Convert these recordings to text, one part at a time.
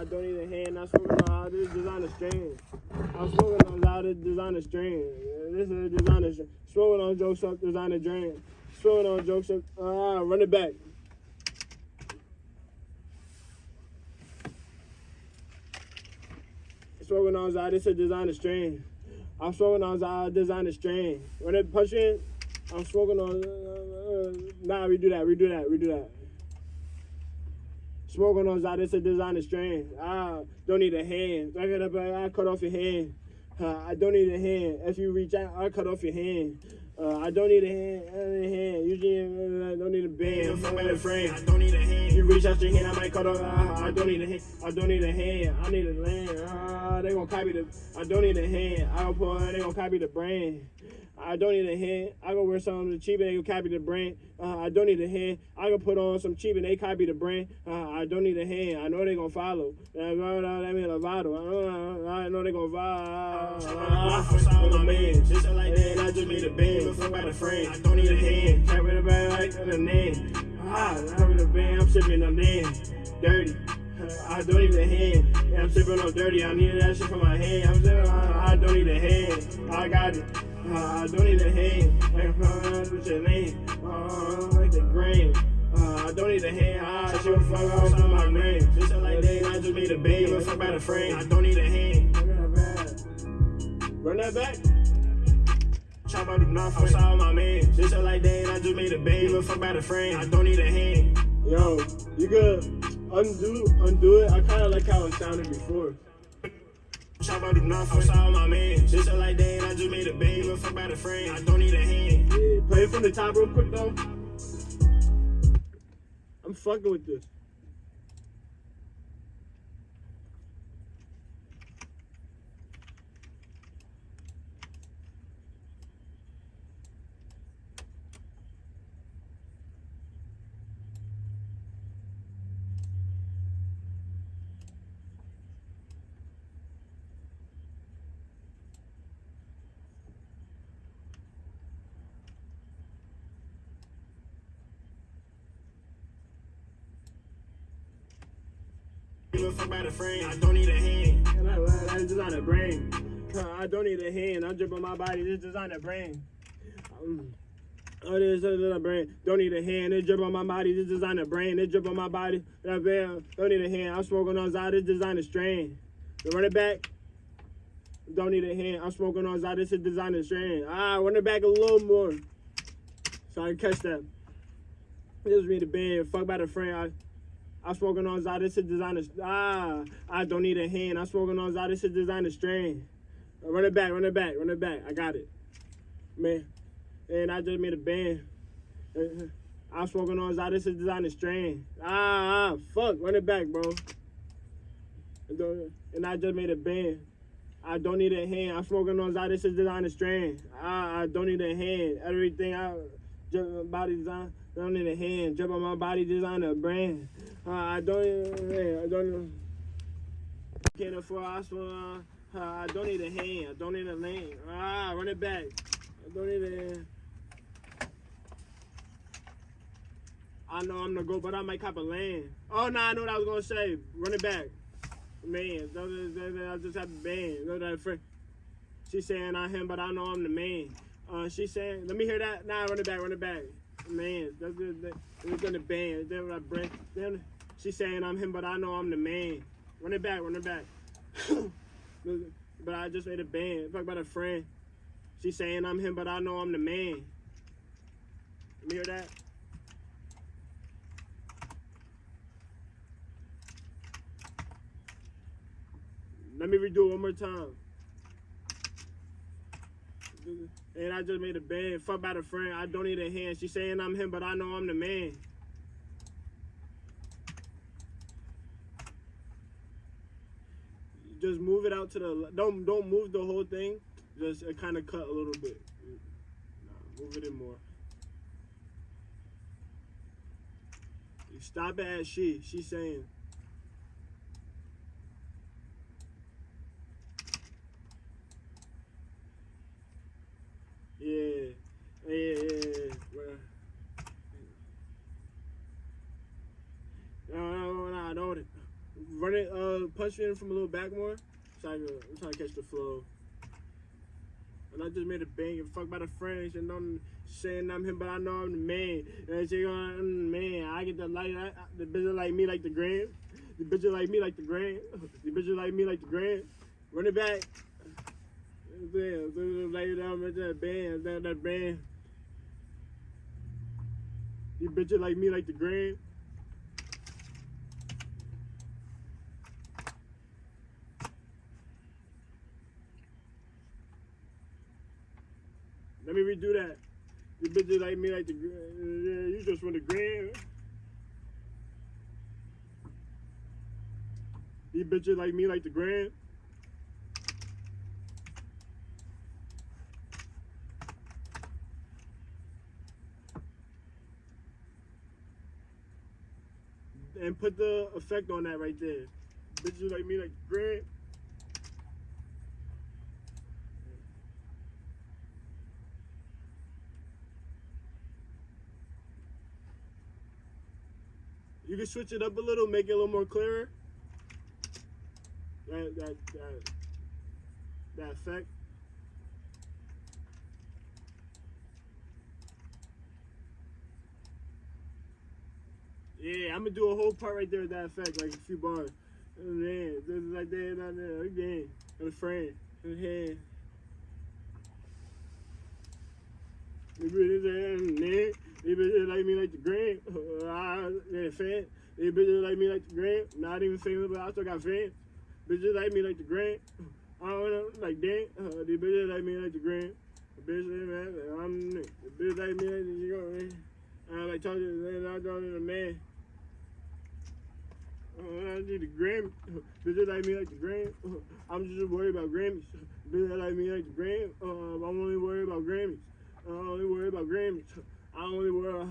I don't need a hand. I'm smoking on all this designer strain. I'm smoking on all this designer strain. This is a designer strain. Smoking on jokes up, designer drain. Smoking on jokes up. Ah, run it back. Smoking on all this is a designer strain. I'm smoking on all designer strain. When it punch in, I'm smoking on. Uh, uh, nah, redo that. Redo that. Redo that. Smoking on that, it's a designer strain. Ah, don't need a hand. I up, I cut off your hand. Uh, I don't need a hand. If you reach out, I cut off your hand. Uh, I don't need a hand. I don't need a hand. Usually, uh, I don't need a band. My friend. I don't need a hand. You reach out your hand, I might cut off. Uh, I don't need a hand. I don't need a hand. I need a land. Uh, they gonna copy the. I don't need a hand. I don't put. They gonna copy the brand. I don't need a hand. I go wear something cheap and they copy the brand. Uh, I don't need a hand. I can put on some cheap and they copy the brand. Uh, I don't need a hand. I know they gonna follow. That mean Lovato. I know they gonna follow. Uh, my man, just like that. I just made a band. Fuck by the friend. I don't need a hand. Tap a band like the name. Ah, I'm with a band. I'm sipping on damn dirty. I don't need a hand. Yeah, I'm sipping on dirty. I need that shit for my hand. I'm sipping on, I don't need a hand. I got it. Uh, I don't need a hand. Like, uh, what's your name? Uh, like the grain. Uh, I don't need a hand. I should fuck off on my brain. Just like that, I just made a baby. Fuck by the frame. I don't need a hand. Run that back. Chop out the knife outside my man. Just like that, I just made a baby. Fuck by the frame. I don't need a hand. Yo, you good? undo undo it. I kind of like how it sounded before. Chop out the knife outside my man. Just like that, I just made a baby. Fuck by the frame. I don't need a hand. Yeah, play it from the top real quick though. I'm fucking with this. fuck by the frame. I don't need a hand. That's designer brain. I don't need a hand. I'm dripping my body. This designer brain. Um, Oh, this is a brain. Don't need a hand. This drip on my body. This designer brain. This drip on my body. That bam. Don't need a hand. I'm smoking on Zod. This designer strain. run it back. Don't need a hand. I'm smoking on Zod. This is designer strain. Ah, run it back a little more. So I can catch that. This is me the band. Fuck by the frame. I, I'm smoking on Zod, this is designer. Ah, I don't need a hand. I'm smoking on Zod, this is designer strain. Run it back, run it back, run it back. I got it. Man. And I just made a band. I'm smoking on Zod, this is designer strain. Ah, ah, fuck, run it back, bro. And I just made a band. I don't need a hand. I'm smoking on Zod, this is designer strain. Ah, I don't need a hand. Everything I, just body design. I don't need a hand. Jump on my body designer brand. Uh, I don't. I don't. Can't afford hospital. Uh, I don't need a hand. I don't need a lane. Ah, run it back. I don't hand. I know I'm the go, but I might cop a land. Oh no, nah, I know what I was gonna say. Run it back, man. I just have a band. Know that friend. She's saying I'm him, but I know I'm the man. Uh, she's saying, let me hear that. Nah, run it back, run it back man. That's good. We're gonna ban. Then what I bring. Then she's saying I'm him, but I know I'm the man. Run it back. Run it back. but I just made a band. Talk about a friend. She's saying I'm him, but I know I'm the man. You hear that? Let me redo it one more time. And I just made a bed. Fuck about a friend. I don't need a hand. She saying I'm him, but I know I'm the man. Just move it out to the don't don't move the whole thing. Just kind of cut a little bit. Nah, move it in more. Stop it at she. She's saying. Yeah. Yeah, yeah, yeah. No, no, I don't. run it, uh, punch it in from a little back more. So I can, I'm trying to catch the flow. And I just made a bang and fuck by the French and I'm saying I'm him, but I know I'm the man. And she going, I'm the man. I get the like, I, the bitches like me like the grand. The bitches like me like the grand. The bitches like me like the grand. Run it back. Damn, lay down with that band, that, that band. You bitches like me like the grand. Let me redo that. You bitches like me like the grand. You just want the grand. You bitches like me like the grand. And put the effect on that right there. Bitches like me like Grant. You can switch it up a little, make it a little more clearer. That that that that effect. Yeah, I'm gonna do a whole part right there with that effect, like a few bars. Then, this is like that, not there, again, a frame, and hand. These bitches like me like the green. Uh, yeah, fan. These bitches like me like the green. Not even famous, but I still got fans. Bitches like me like the green. I don't know, like dang. Uh, these bitches like me like the green. The bitch man, I'm the bitch like me like the green. I like talking to I don't need a man. Uh, I need a Grammy. Bitches like me like the Grammy. I'm just worried about Grammys. Bitches like me like the Grammy. Uh, I'm only worried about Grammys. I only worry about Grammys. I only worry.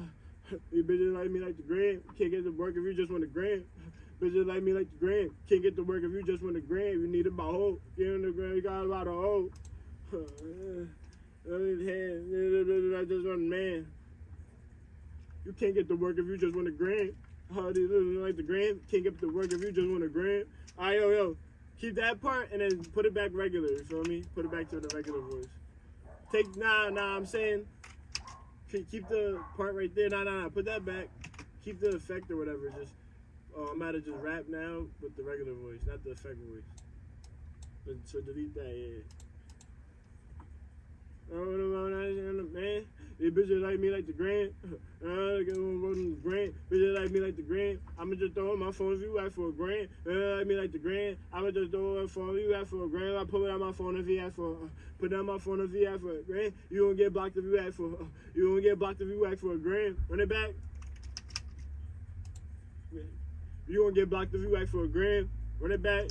These bitches like me like the gram. Can't get to work if you just want the gram. Bitches like me like the gram. Can't get to work if you just want the gram. You need a hoe. Get in the gram. You got a lot of hoe. I just want a man. You can't get to work if you just want a gram. Do you like the gram? Can't get to work if you just want a gram. Alright, yo, yo. Keep that part and then put it back regular. You feel me? Put it back to the regular voice. Take nah, nah. I'm saying keep the part right there. Nah, nah, nah. Put that back. Keep the effect or whatever. Just uh, I'm about to just rap now with the regular voice, not the effect voice. But, so delete that. Yeah. Oh, man. These bitches like me like the grand. Uh, grand. Bitches like me like the grand. I'ma just throw my phone if you ask for a grand. Uh, like me like the grand. I'ma just throw a phone if you ask for a grand. I pull it out my phone if you ask for. Uh, put down my phone if you ask for a grand. You don't get blocked if you ask for. Uh, you don't get blocked if you ask for a grand. Run it back. You gonna get blocked if you ask for a grand. Run it back.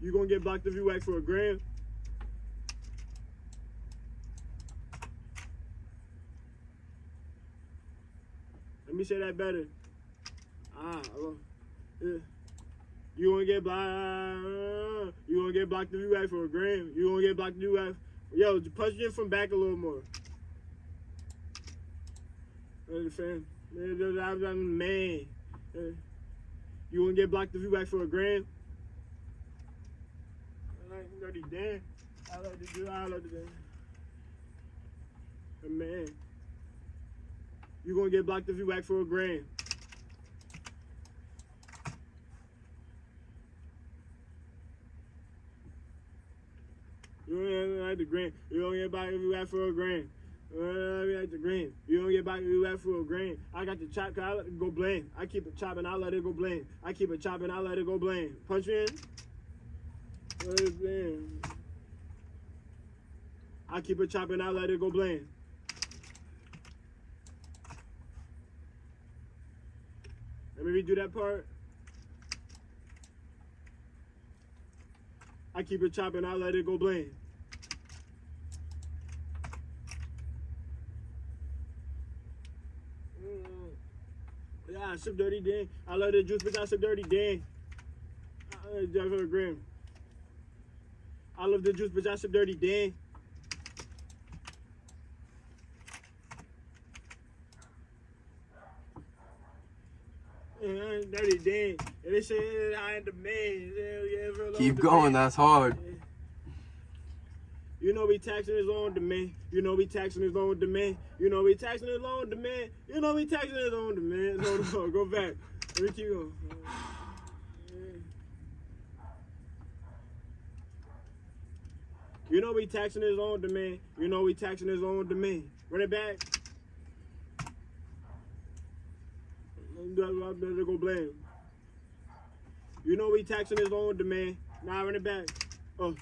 You gonna get blocked if you ask for a grand. Me say that better. Ah, yeah. You gonna get blocked. You gonna get blocked if you ask for a gram. You gonna get blocked if you ask. Yo, punch it from back a little more. Understand? I'm man. You gonna get blocked if you ask for a gram? Dirty Dan. I like to do. I like to do. Man. You're gonna get blocked if you ask for a grand. You don't like the grand. You don't get blocked if you ask for a grand. Uh, like the. You don't get back if you ask for a grain. I got the chop, cause I let it go blame. I keep it chopping, I let it go blame. I keep it chopping, I let it go blame. Punch in. I keep it chopping, I let it go blame. Me redo that part. I keep it chopping, I let it go blame. Mm. Yeah, I sip dirty Dan. I love the juice, but I sip dirty Dan. Uh, I love the juice, but I sip dirty Dan. Dirty Dan. They say I ain't the man. Keep going. That's hard. You know we taxing his own demand. You know we taxing his own demand. You know we taxing his own demand. You know we taxing his own demand. No, no, go back. Let me keep going. You know we taxing his own demand. You know we taxing his own demand. Run it back. Better go blame. You know we taxing his own demand. Now run it back. Oh,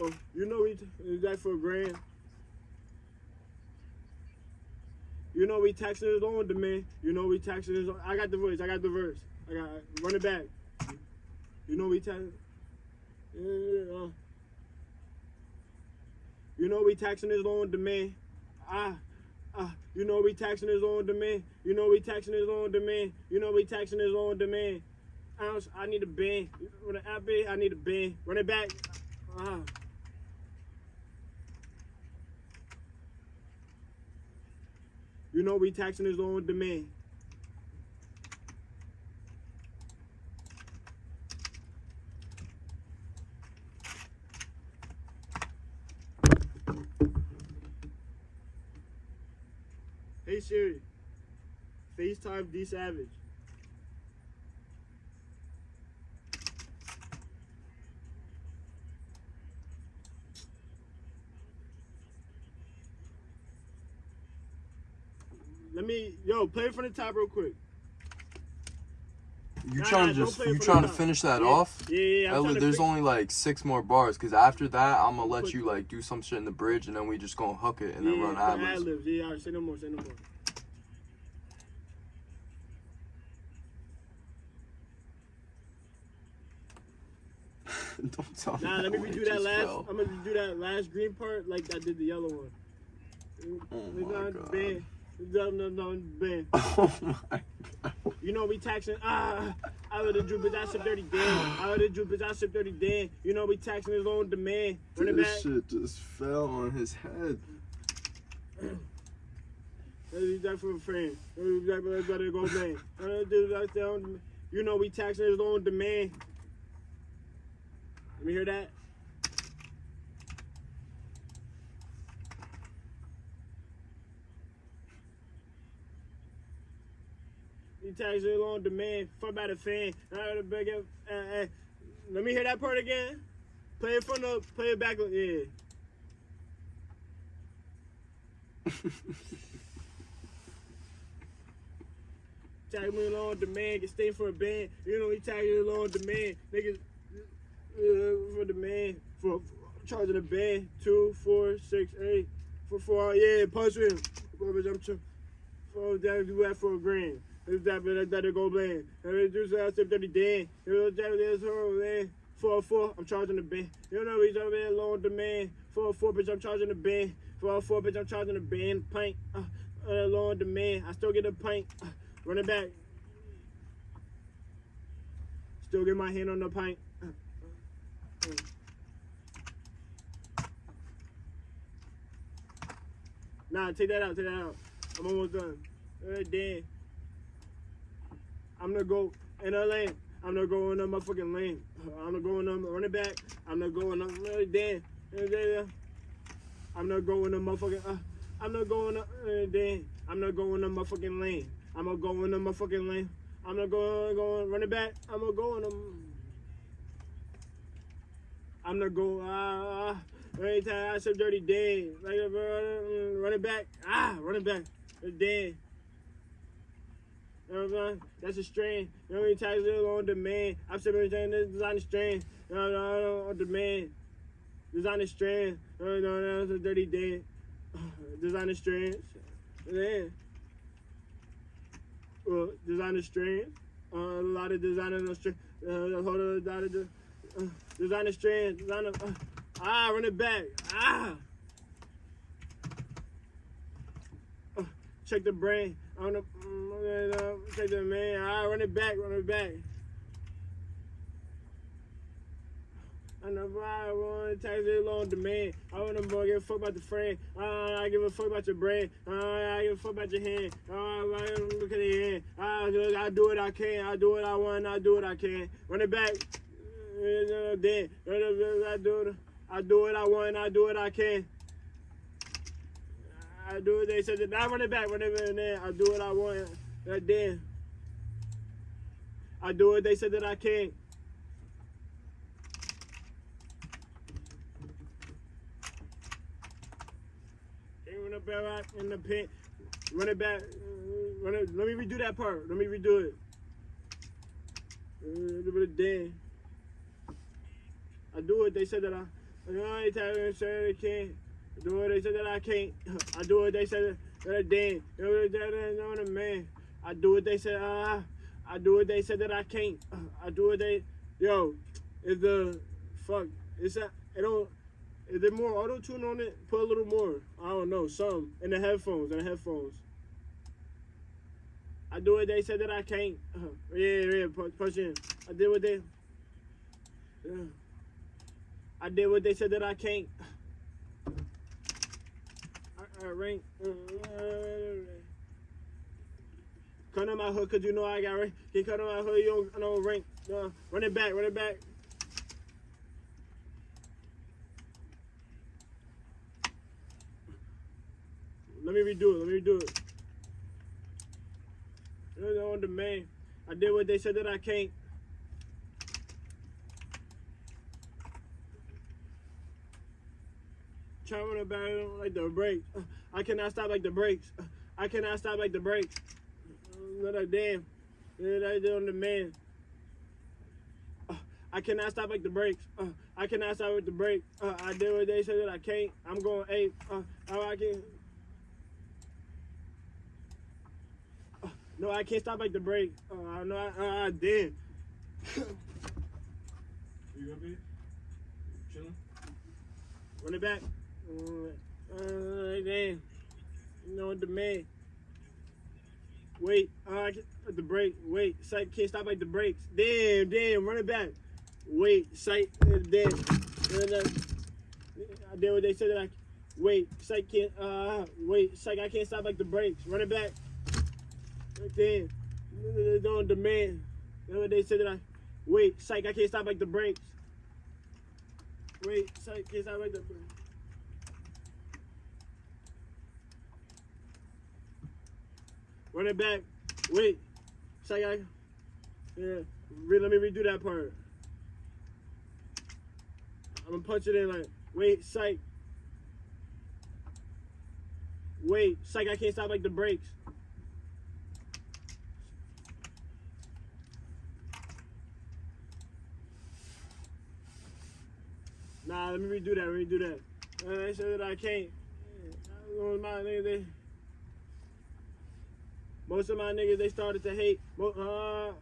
oh, you know we is that for a grand? You know we taxing his own demand. You know we taxing his own. I got the voice. I got the verse. I got run it back. You know we taxing. Yeah, uh. You know we taxing his own demand. Ah, ah. You know we taxing his own demand. You know we taxing his own demand. You know we taxing his own demand. Ounce, I need a band. With an app, I need a band. Run it back. Ah. You know we taxing his own demand. Siri, FaceTime D Savage. Let me, yo, play it from the top real quick. You Nah, trying to just you trying to top. finish that Yeah, off? Yeah, yeah, yeah. I'm Ellie, to there's only like six more bars because after that I'm gonna let you like do some shit in the bridge and then we just gonna hook it and then run ad libs. Yeah, all right, say no more, say no more. Don't tell me. Nah, let me redo that last. fell. I'm gonna do that last green part like I did the yellow one. Oh It's my God. bad. It's not- no, no, bad. Oh my god. You know we taxing. Ah, I would have drew, but I said dirty Dan. I would have drew, but I said dirty Dan. You know we taxing his own demand. Run This shit just fell on his head. That's that for a friend. That's that better go man. Dude, that's their own- You know we taxing his own demand. Let me hear that. He taxing his own demand. Fuck fan. Uh, the big, uh, uh, let me hear that part again. Play it from the, play it back. Yeah. Tag me along demand, get stay for a band. You know, he tag you along demand. Niggas for demand. For, for charging a band. Two, four, six, eight. For four, yeah, punch him. Bitch, I'm tr- four, that do that for a grand. It's that, but that go bland. And they do that, step 30 Dan. You know, that is her, man. Four, four, I'm charging the band. You know, he's over there along demand. Four, four, bitch, I'm charging the band. Four, four, bitch, I'm charging the band. Pint, uh, uh, along demand. I still get a pint. Uh, Run it back. Still get my hand on the pint. Nah, take that out, take that out. I'm almost done. Alright, Dan. I'm gonna go in a lane. I'm not gonna go in a motherfucking lane. I'm not gonna go in a run it back. I'm not gonna go in a uh, Dan. Uh. I'm not going to motherfucking. Uh, I'm not going to. Uh, Dan. I'm not going to motherfucking lane. I'm gonna go in the motherfucking lane. I'm not gonna go go run it back. I'm gonna go. I'm gonna go. Ah, uh, every time I said dirty Dan, like uh, uh, run back. Ah, running back. It's Dan. You know what I'm saying? That's a strain. You know how many times it's on demand? I'm saying saying this design a strain. No, no, no, on demand. Design a strand. No, no, no, that's a dirty Dan. Design a strain. Yeah. Well, designer strands. Uh, a lot of designer strands. Uh, hold on, a lot of uh, designer strands. Designer. Uh, ah, run it back. Ah. Uh, check the brain. I don't know. Mm, uh, check the man. Ah, run it back. Run it back. I never I want to tax it on demand. I more give a fuck about the friend. Uh, I give a fuck about your brand. Uh, I give a fuck about your hand. Uh, I look at your hand. Do, I do what I can. I do what I want. I do what I can. Run it back. Uh, Then I do it. I do what I want. I do what I can. I do what they said. that- I run it back. It back. Then I do what I want. Uh, Then I do what they said that I can't. Run it back in the pin. Run it back. Run it. Let me redo that part. Let me redo it. A little bit of Dan. I do what they said that I. I ain't telling them say they can't. I do what they said that I can't. I do what they said that I Dan. You know what they know the man. I do what they said. Uh, I do what they said that I can't. I do what they. Yo, is the fuck? Is that it? Don't. Is there more auto tune on it? Put a little more. I don't know. Some in the headphones. In the headphones. I do what they said that I can't. Uh, yeah, yeah. Push, push in. I did what they. Yeah. I did what they said that I can't. I, I rank. Uh, Cut on my hood, cause you know I got rank. Can cut on my hood, you don't know rank. Uh, run it back, run it back. Let me redo it. Let me redo it. It was on demand. I did what they said that I can't. Trying to battle like the brakes. I cannot stop like the brakes. I cannot stop like the brakes. Not a damn. Did on demand. I cannot stop like the brakes. Uh, I cannot stop with the brake. Uh, I did what they said that I can't. I'm going eight. Uh, oh, I can. Uh, no, I can't stop like the brake. Uh, I know I, uh, I did. You gonna be chilling? Run it back. You know man. Wait, uh, uh, the brake. Wait, sight can't stop like the brakes. Damn, damn, run it back. Wait, sight, uh, damn. I did what they said that I. Wait, sight can't. Uh, wait, sight I can't stop like the brakes. Run it back. Damn, doing demand. You what they said that I. Wait, psych, I can't stop like the brakes. Wait, psych, can't stop like the brakes. Run it back. Wait, I. Yeah, let me redo that part. I'm gonna punch it in like, wait, psych. Wait, psych, I can't stop like the brakes. Nah, let me redo that. redo that. Uh, they said that I can't. They, most of my niggas they started to hate. Uh,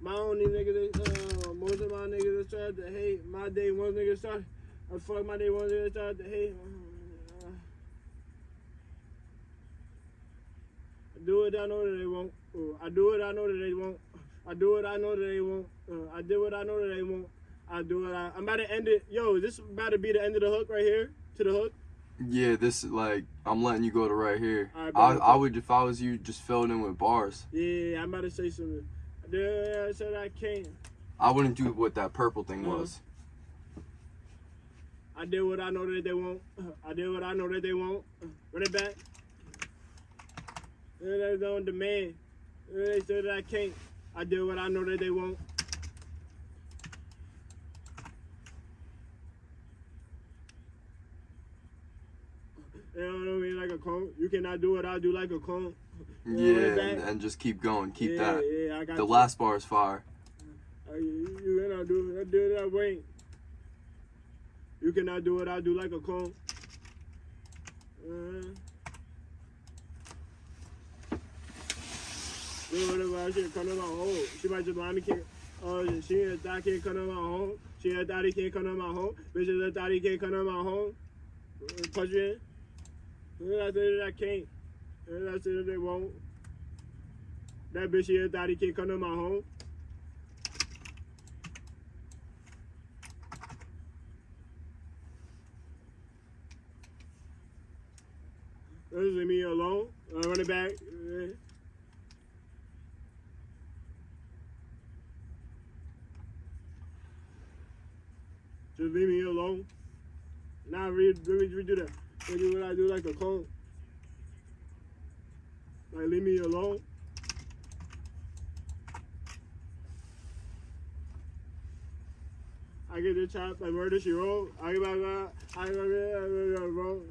my only niggas, uh, most of my niggas they started to hate. My day one nigga started. I fuck my day one nigga started to hate. Uh, I do it, I know that they won't. Uh, I do it, I know that they won't. I do it, I know that they won't. Uh, I do it, I know that they won't. I do it. I, I'm about to end it. Yo, is this about to be the end of the hook right here? To the hook? Yeah, this like I'm letting you go to right here. Alright, I. I would if I was you just fill it in with bars. Yeah, I'm about to say something. I I said I can't. I wouldn't do what that purple thing Uh-huh. was. I did what I know that they won't. I did what I know that they won't. Run it back. They're on demand. They said that I can't. I did what I know that they won't. You know what I mean? Like a clone. You cannot do what I do like a clone. You know, Yeah, and, and just keep going. Keep yeah, that. Yeah, I got The you. last bar is fire. Uh, You, you cannot do I do that way. You cannot do what I do like a clone. Uh, whatever I should come to my home. She might just mind me can't. Oh, she ain't thought can't come to my home. She ain't thought he can't come to my home. Bitches thought he can't come to my home. Punch me in. And I said that I can't. And I said that they won't. That bitch here thought he can come to my home. This me alone. I run it back. Just leave me alone. Now, nah, really, let me redo that. Redo what I do like a clone. Like leave me alone. I get the chop like murder she roll. I get back I get back roll.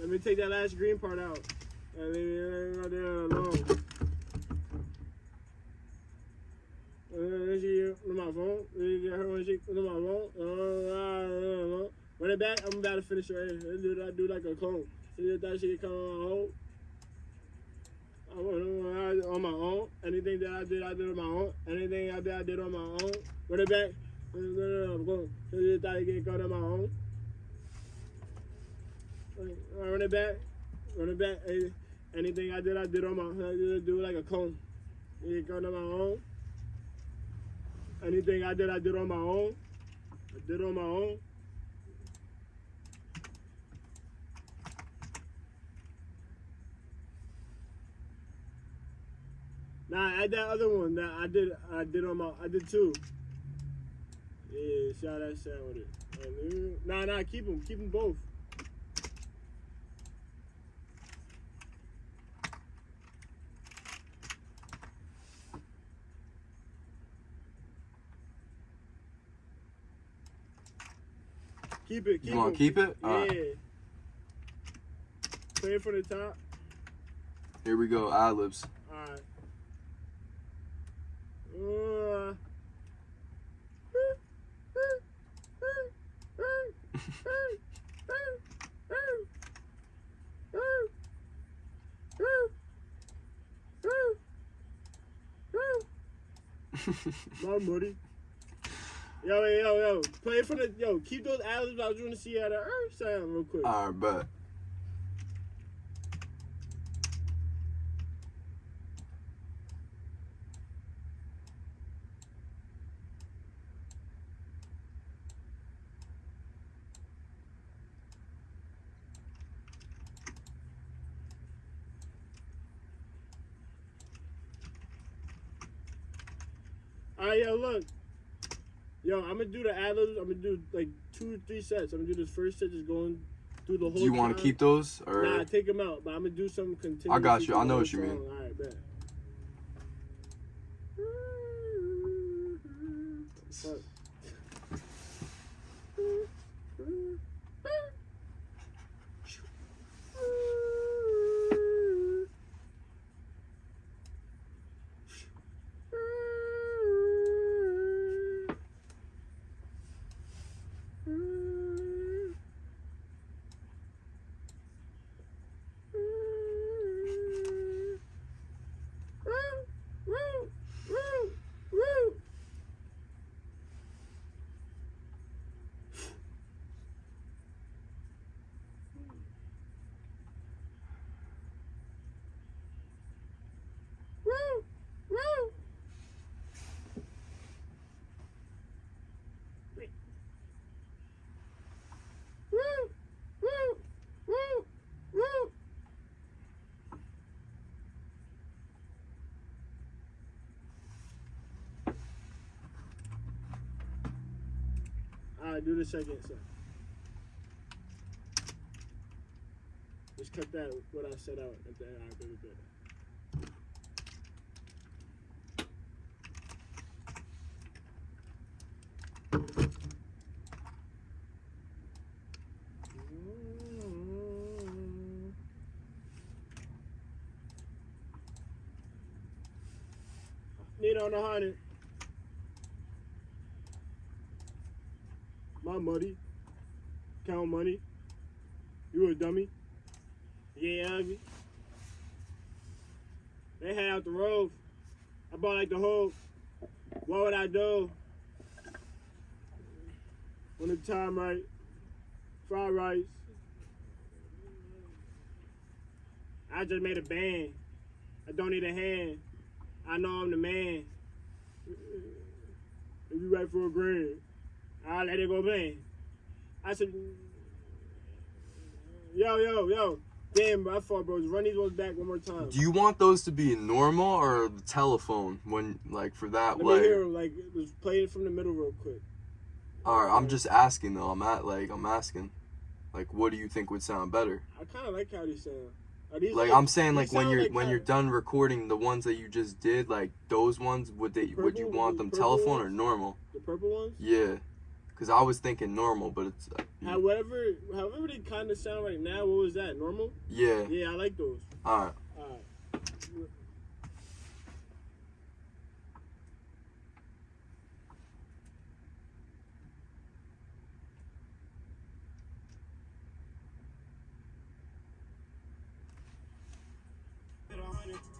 Let me take that last green part out. And leave me alone. She on my phone. On my phone. Run it back. I'm about to finish her. Let's do that. Do like a clone. See if that shit come on hold. I went on my own. Anything that I did, I did on my own. Anything I did, I did on my own. Run it back. I'm going. You thought you get caught on my own. Uh, Run it back. Run it back. Anything I did, I did on my own. I did do like a clone. Get caught on my own. Anything I did, I did on my own. I did on my own. Nah, add that other one that I did. I did on my. I did two. Yeah, how that sound with it. Nah, nah, keep them. Keep them both. Keep it. Keep You want to keep it? Yeah. Alright, Play it from the top. here we go. Ad libs. Alright. Uh. My buddy. Yo, yo, yo. Play it from the yo. Keep those ad-libs. I was trying to see how the earth sound real quick. Alright, but. Alright, yo, look. Yo, I'm gonna do the ad libs. I'm gonna do like two or three sets. I'm gonna do this first set, just going through the whole. Do you want to keep those? Or Nah, take them out. But I'm gonna do some continuous. I got you. I know what you mean. Alright, bet. Alright, do the second set. Just cut that what I set out at the end. Alright, baby, baby. Need on the hundred. My money. Count money. You a dummy. Yeah, ugly. They had out the road. I bought like the whole. What would I do? When the time right. Fried rice. I just made a band. I don't need a hand. I know I'm the man. If you right for a grand, I'll let it go man. I said, yo, yo, yo. Damn, I thought, bro. Run these ones back one more time. Do you want those to be normal or the telephone when like for that Let me hear. Like, just play it from the middle real quick. All right, I'm just asking though. I'm at like I'm asking, like what do you think would sound better? I kind of like how these sound. Are these Like I'm saying, like when you're like when you're done recording the ones that you just did, like those ones, would they would you want them purple telephone or normal? the purple ones. Yeah, because I was thinking normal, but it's uh, However, however they kind of sound right now. What was that? Normal? yeah. Yeah, I like those. All right. All right.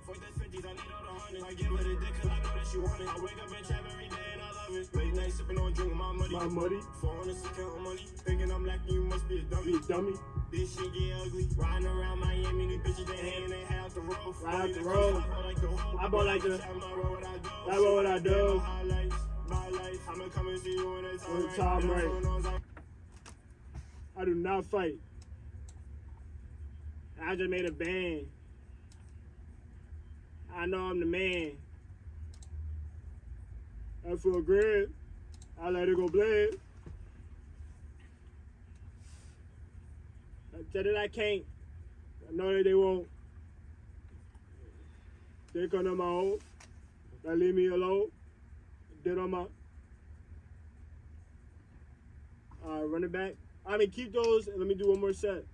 Fuck that 50s, I need all the hundreds. I give her the dick cause I know that she want it. I wake up and trap every day I. Late night sipping on drink with my money. My money. 400 count money. Thinking I'm lacking, you must be a dummy. Be a dummy. This shit get ugly. Riding around Miami, these bitches they hand they half the road. Right out the road. I bought like the. I bought like the- what I do. What I do. Highlights, my life. I'ma come and see you when it's When the alright. time right. I- I do not fight. I just made a band. I know I'm the man. I feel great. I let it go blame. I said that I can't. I know that they won't. They come to my own. They leave me alone. Did on my. Alright, run it back. I mean, keep those and let me do one more set.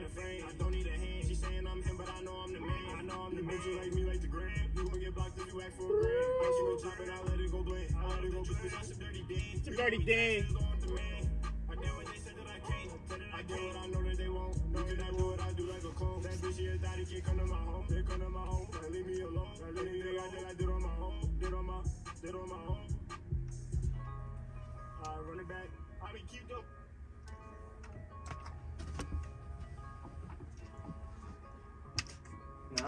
Just a frame. I don't need a hand. She saying I'm him, but I know I'm the man. I know I'm the man. You like me, like the gram. You gon' get blocked if you act for a gram. I shoot a chop it, I let it go blend. I let it go blend. That's a dirty dance. It's a dirty dance. I did what they said that I can't. I did what I know that they won't. You cannot what I do like a clone. That bitch, she a daddy, can't come to my home. They come to my home. Like, leave me alone. Like, anything I did, I did on my own. Did on my, did on my own. Alright, run it back. I mean, keep those.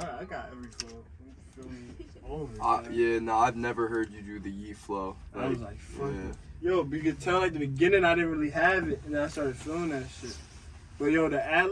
Nah, I got every flow. You feel me? It's over. Uh, yeah, no, I've never heard you do the Yee flow. I was like, fuck yeah. Yo, but you could tell like the beginning I didn't really have it, and then I started feeling that shit. But yo, the ad